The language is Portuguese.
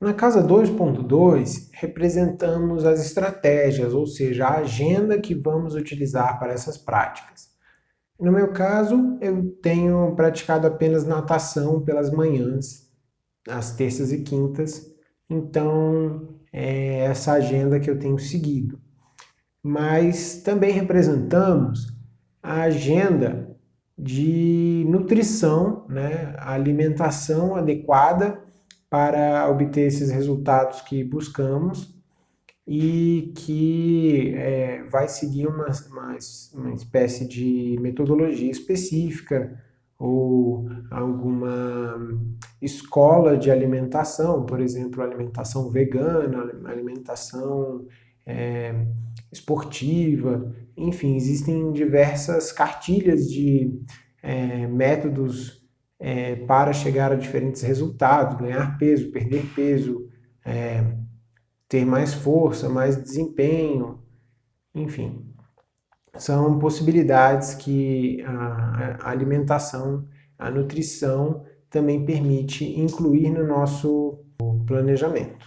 Na casa 2.2, representamos as estratégias, ou seja, a agenda que vamos utilizar para essas práticas. No meu caso, eu tenho praticado apenas natação pelas manhãs, às terças e quintas, então é essa agenda que eu tenho seguido. Mas também representamos a agenda de nutrição, né, alimentação adequada para obter esses resultados que buscamos e que é, vai seguir uma, uma, uma espécie de metodologia específica ou alguma escola de alimentação, por exemplo, alimentação vegana, alimentação é, esportiva, enfim, existem diversas cartilhas de é, métodos é, para chegar a diferentes resultados, ganhar peso, perder peso, é, ter mais força, mais desempenho, enfim. São possibilidades que a alimentação, a nutrição também permite incluir no nosso planejamento.